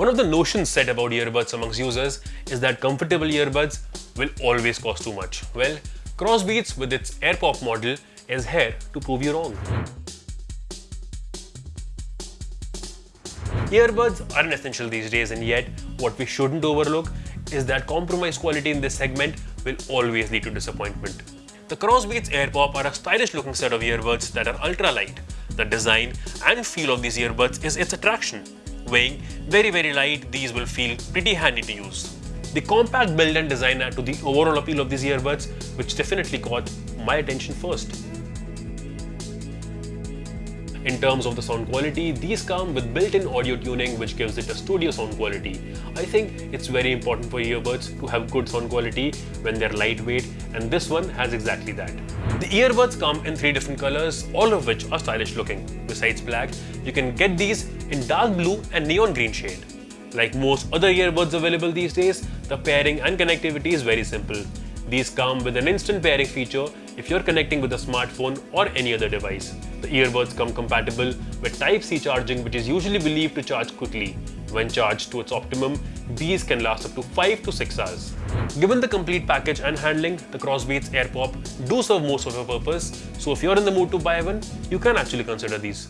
One of the notions set about earbuds amongst users is that comfortable earbuds will always cost too much. Well, Crossbeats with its AirPop model is here to prove you wrong. Earbuds are an essential these days and yet what we shouldn't overlook is that compromise quality in this segment will always lead to disappointment. The Crossbeats AirPop are a stylish looking set of earbuds that are ultra light. The design and feel of these earbuds is its attraction. Weighing very very light, these will feel pretty handy to use. The compact build and design add to the overall appeal of these earbuds, which definitely caught my attention first. In terms of the sound quality, these come with built-in audio tuning which gives it a studio sound quality. I think it's very important for earbuds to have good sound quality when they're lightweight and this one has exactly that. The earbuds come in three different colors, all of which are stylish looking. Besides black, you can get these in dark blue and neon green shade. Like most other earbuds available these days, the pairing and connectivity is very simple. These come with an instant pairing feature if you're connecting with a smartphone or any other device. The earbuds come compatible with Type-C charging which is usually believed to charge quickly. When charged to its optimum, these can last up to 5 to 6 hours. Given the complete package and handling, the Crossbeats AirPop do serve most of your purpose, so if you're in the mood to buy one, you can actually consider these.